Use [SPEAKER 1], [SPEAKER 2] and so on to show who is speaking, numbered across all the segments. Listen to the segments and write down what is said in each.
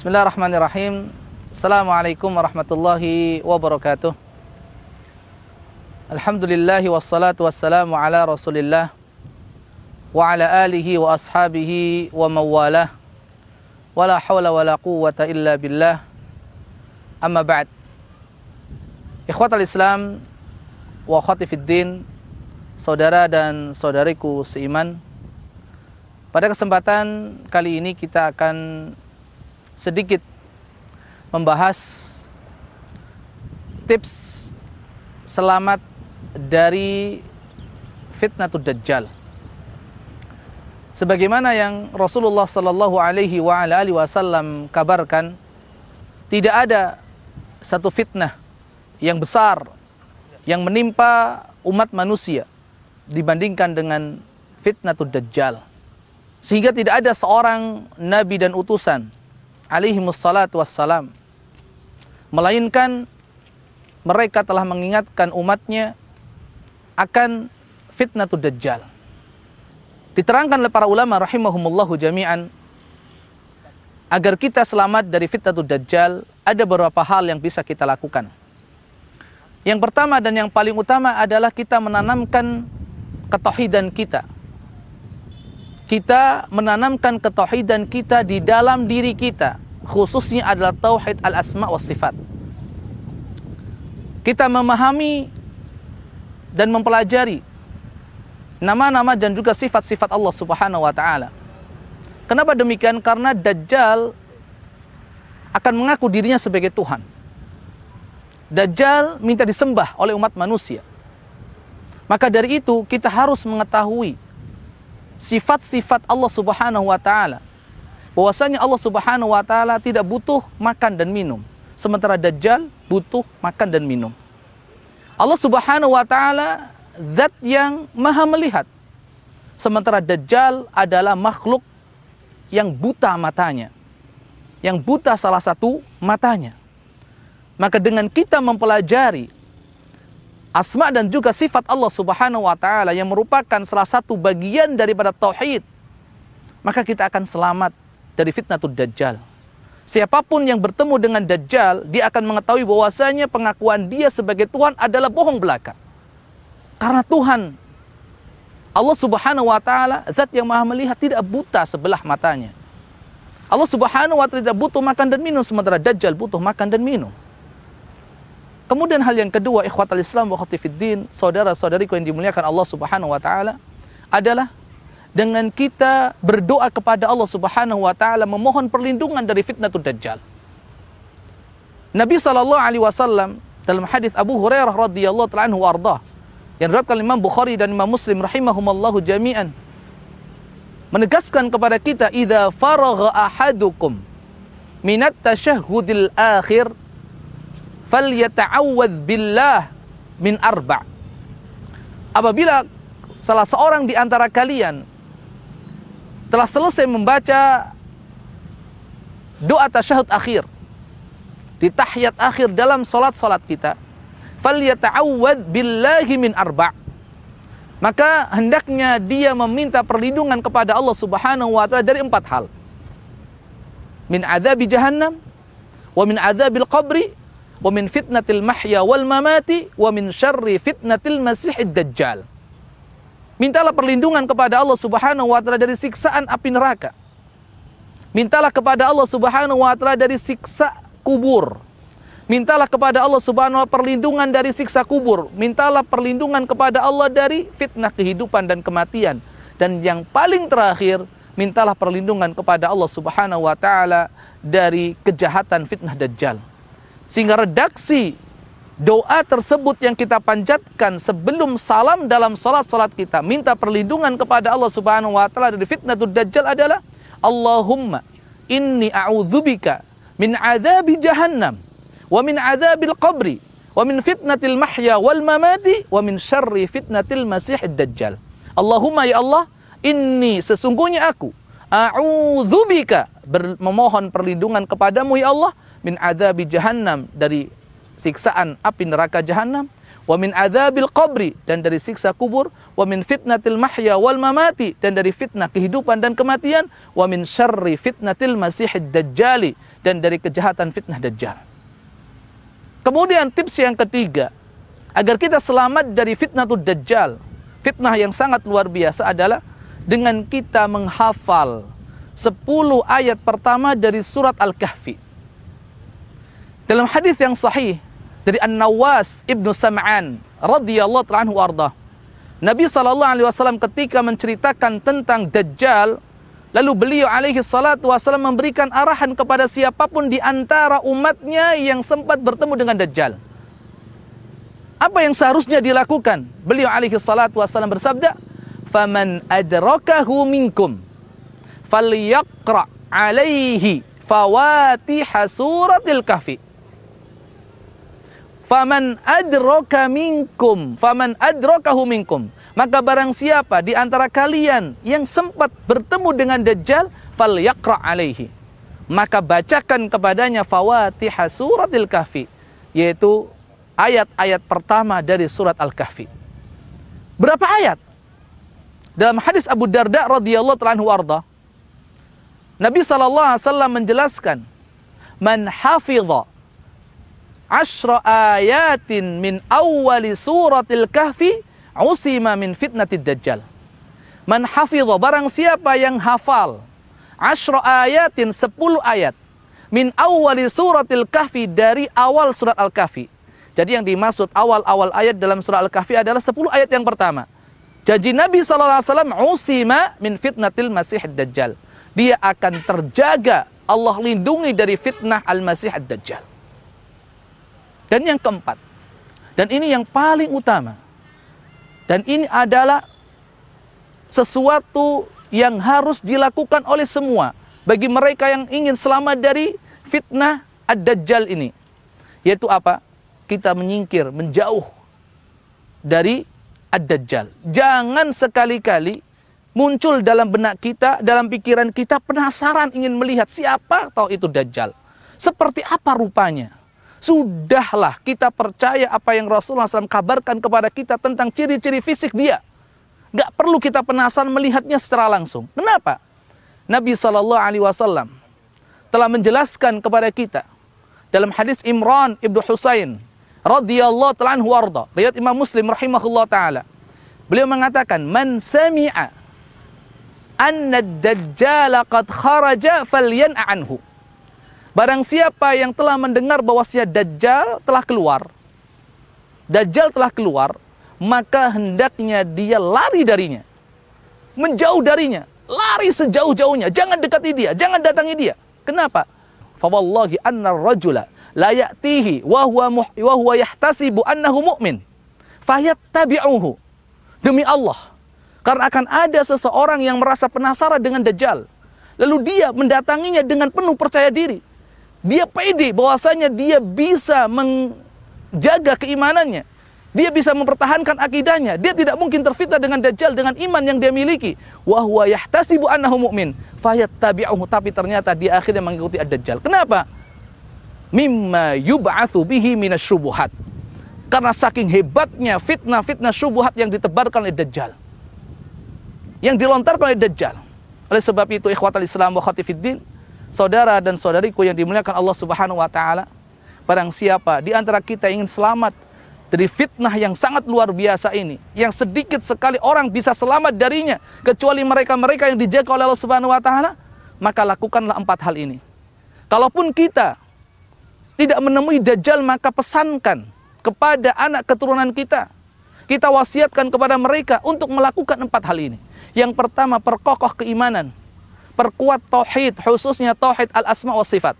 [SPEAKER 1] Bismillahirrahmanirrahim. Assalamualaikum warahmatullahi wabarakatuh. Alhamdulillahi wassalatu wassalamu ala rasulillah wa ala alihi wa ashabihi wa mawalah wa la hawla wa la quwwata illa billah amma ba'd ikhwatal islam wa akhwati fid din saudara dan saudariku seiman pada kesempatan kali ini kita akan sedikit membahas tips selamat dari fitnatul dajjal sebagaimana yang Rasulullah Sallallahu Alaihi Wasallam kabarkan, tidak ada satu fitnah yang besar yang menimpa umat manusia dibandingkan dengan fitnatul dajjal. Sehingga tidak ada seorang nabi dan utusan alaihi wassalatu wassalam melainkan mereka telah mengingatkan umatnya akan fitnatul dajjal. Diterangkan oleh para ulama rahimahumullahu jami'an agar kita selamat dari fitnatul dajjal ada beberapa hal yang bisa kita lakukan. Yang pertama dan yang paling utama adalah kita menanamkan ketauhidan kita. Kita menanamkan ketauhidan kita di dalam diri kita, khususnya adalah tauhid al-asma wa sifat. Kita memahami dan mempelajari nama-nama dan juga sifat-sifat Allah Subhanahu wa taala. Kenapa demikian? Karena Dajjal akan mengaku dirinya sebagai Tuhan. Dajjal minta disembah oleh umat manusia. Maka dari itu kita harus mengetahui sifat-sifat Allah Subhanahu wa taala. Bahwasanya Allah Subhanahu wa taala tidak butuh makan dan minum, sementara Dajjal butuh makan dan minum. Allah Subhanahu wa taala zat yang maha melihat. Sementara Dajjal adalah makhluk yang buta matanya. Yang buta salah satu matanya. Maka dengan kita mempelajari asma dan juga sifat Allah Subhanahu wa taala yang merupakan salah satu bagian daripada tauhid, maka kita akan selamat dari fitnatul dajjal. Siapa pun yang bertemu dengan dajjal, dia akan mengetahui bahwasanya pengakuan dia sebagai Tuhan adalah bohong belaka. Karena Tuhan Allah Subhanahu wa taala zat yang Maha melihat tidak buta sebelah matanya. Allah Subhanahu wa taala butuh makan dan minum sementara Dajjal butuh makan dan minum. Kemudian hal yang kedua ikhwatal Islam wa saudara-saudariku yang dimuliakan Allah Subhanahu wa taala adalah dengan kita berdoa kepada Allah Subhanahu wa taala memohon perlindungan dari fitnatul dajjal. Nabi sallallahu alaihi wasallam dalam hadis Abu Hurairah radhiyallahu taala anhu warḍah yang diriwayatkan Imam Bukhari dan Imam Muslim rahimahumallahu jami'an menegaskan kepada kita idza faragha ahadukum minat tasyahhudil akhir falyata'awwadz billah min arba' apabila salah seorang di antara kalian telah selesai membaca doa tasyahud akhir. Di tahiyat akhir dalam salat-salat kita. Falyata'awwadz billahi min arba' maka hendaknya dia meminta perlindungan kepada Allah Subhanahu wa taala dari empat hal. Min azabi jahannam wa min azabil qabri wa min fitnatil mahya wal mamati wa min syarri fitnatil masihid dajjal mintalah perlindungan kepada Allah Subhanahu wa taala dari siksaan api neraka mintalah kepada Allah Subhanahu wa taala dari siksa kubur Mintalah kepada Allah Subhanahu wa perlindungan dari siksa kubur. Mintalah perlindungan kepada Allah dari fitnah kehidupan dan kematian. Dan yang paling terakhir, mintalah perlindungan kepada Allah Subhanahu wa taala dari kejahatan fitnah dajjal. Sehingga redaksi doa tersebut yang kita panjatkan sebelum salam dalam salat-salat kita minta perlindungan kepada Allah Subhanahu wa taala dari fitnah dajjal adalah Allahumma inni a'udzubika min azabi jahannam wa min adzabil qabri wa min fitnatil mahya wal mamati wa min syarri fitnatil masihid dajjal. Allahumma ya Allah, inni sesungguhnya aku a'udzubika memohon perlindungan kepadamu ya Allah min adzabi jahannam dari siksaan api neraka jahannam wa min adzabil qabri dan dari siksa kubur, wa min fitnatil mahya wal mamati dan dari fitnah kehidupan dan kematian, wa min syarri fitnatil masihid dajjali dan dari kejahatan fitnah dajjal. Kemudian tips yang ketiga, agar kita selamat dari fitnah dajjal, fitnah yang sangat luar biasa adalah dengan kita menghafal 10 ayat pertama dari surat Al-Kahfi. Dalam hadis yang sahih dari An-Nawas Ibnu Sam'an radhiyallahu anhu arda. Nabi sallallahu alaihi wasallam ketika menceritakan tentang Dajjal, lalu beliau alaihi salatu wasallam memberikan arahan kepada siapa pun di antara umatnya yang sempat bertemu dengan Dajjal. Apa yang seharusnya dilakukan? Beliau alaihi salatu wasallam bersabda, "Faman adrakahu minkum falyaqra alaihi fawatih suratil kahfi." Faman adraka minkum, faman adrakahu minkum. Maka barang siapa di antara kalian yang sempat bertemu dengan Dajjal, fal yaqra alaihi. Maka bacakan kepadanya fawatih suratil kahfi, yaitu ayat-ayat pertama dari surat Al-Kahfi. Berapa ayat? Dalam hadis Abu Darda radhiyallahu anhu warda, Nabi wasallam menjelaskan, "Man hafidha ashra ayatin min awwali suratil kahfi usima min fitnatid dajjal. Man hafidha barang siapa yang hafal ashra ayatin 10 ayat min awwali suratil kahfi dari awal surat al-kahfi. Jadi yang dimaksud awal-awal ayat dalam surat al-kahfi adalah 10 ayat yang pertama. Janji Nabi SAW usima min fitnatil masih dajjal. Dia akan terjaga Allah lindungi dari fitnah al-masih dajjal. Dan yang keempat, dan ini yang paling utama, dan ini adalah sesuatu yang harus dilakukan oleh semua bagi mereka yang ingin selamat dari fitnah ad-dajjal ini. Yaitu apa? Kita menyingkir, menjauh dari ad-dajjal. Jangan sekali-kali muncul dalam benak kita, dalam pikiran kita penasaran ingin melihat siapa tahu itu dajjal. Seperti apa rupanya? Sudahlah kita percaya apa yang Rasulullah SAW kabarkan kepada kita tentang ciri-ciri fisik dia. Gak perlu kita penasaran melihatnya secara langsung. Kenapa? Nabi Shallallahu Alaihi Wasallam telah menjelaskan kepada kita dalam hadis Imran ibnu Husain radhiyallahu taala anhu warda riwayat Imam Muslim rahimahullah taala beliau mengatakan man sami'a anna ad-dajjal qad kharaja falyan'a anhu Barang siapa yang telah mendengar bahwasanya Dajjal telah keluar, Dajjal telah keluar, maka hendaknya dia lari darinya. Menjauh darinya, lari sejauh-jauhnya, jangan dekati dia, jangan datangi dia. Kenapa? Fawallahi anna rajula la ya'tihi wa huwa wa huwa yahtasibu annahu mu'min. Fayattabi'uhu. Demi Allah, karena akan ada seseorang yang merasa penasaran dengan Dajjal. Lalu dia mendatanginya dengan penuh percaya diri dia pede bahwasanya dia bisa menjaga keimanannya. Dia bisa mempertahankan akidahnya. Dia tidak mungkin terfitnah dengan dajjal dengan iman yang dia miliki. Wa huwa yahtasibu annahu mu'min fayattabi'uhu tapi ternyata dia akhirnya mengikuti ad-dajjal. Kenapa? Mimma yub'atsu bihi minasyubuhat. Karena saking hebatnya fitnah-fitnah syubuhat yang ditebarkan oleh dajjal. Yang dilontarkan oleh dajjal. Oleh sebab itu ikhwatal Islam wa khatifiddin saudara dan saudariku yang dimuliakan Allah Subhanahu wa taala, barang siapa di antara kita ingin selamat dari fitnah yang sangat luar biasa ini, yang sedikit sekali orang bisa selamat darinya kecuali mereka-mereka yang dijaga oleh Allah Subhanahu wa taala, maka lakukanlah empat hal ini. Kalaupun kita tidak menemui dajjal, maka pesankan kepada anak keturunan kita. Kita wasiatkan kepada mereka untuk melakukan empat hal ini. Yang pertama, perkokoh keimanan perkuat tauhid, khususnya tauhid al-asma wa sifat.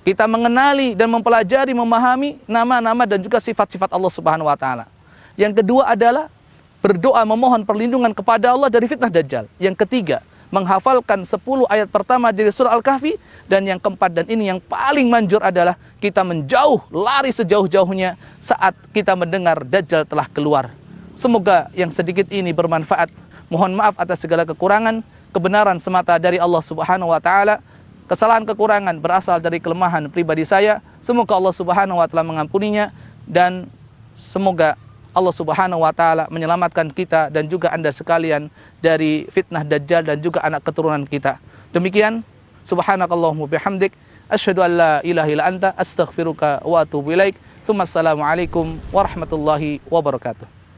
[SPEAKER 1] Kita mengenali dan mempelajari, memahami nama-nama dan juga sifat-sifat Allah Subhanahu wa taala. Yang kedua adalah berdoa memohon perlindungan kepada Allah dari fitnah dajjal. Yang ketiga, menghafalkan 10 ayat pertama dari surah Al-Kahfi dan yang keempat dan ini yang paling manjur adalah kita menjauh lari sejauh-jauhnya saat kita mendengar dajjal telah keluar. Semoga yang sedikit ini bermanfaat. Mohon maaf atas segala kekurangan kebenaran semata dari Allah Subhanahu wa taala. Kesalahan kekurangan berasal dari kelemahan pribadi saya. Semoga Allah Subhanahu wa taala mengampuninya dan semoga Allah Subhanahu wa taala menyelamatkan kita dan juga Anda sekalian dari fitnah dajjal dan juga anak keturunan kita. Demikian subhanakallahumma bihamdik asyhadu an la ilaha illa anta astaghfiruka wa atubu ilaik. Assalamualaikum warahmatullahi wabarakatuh.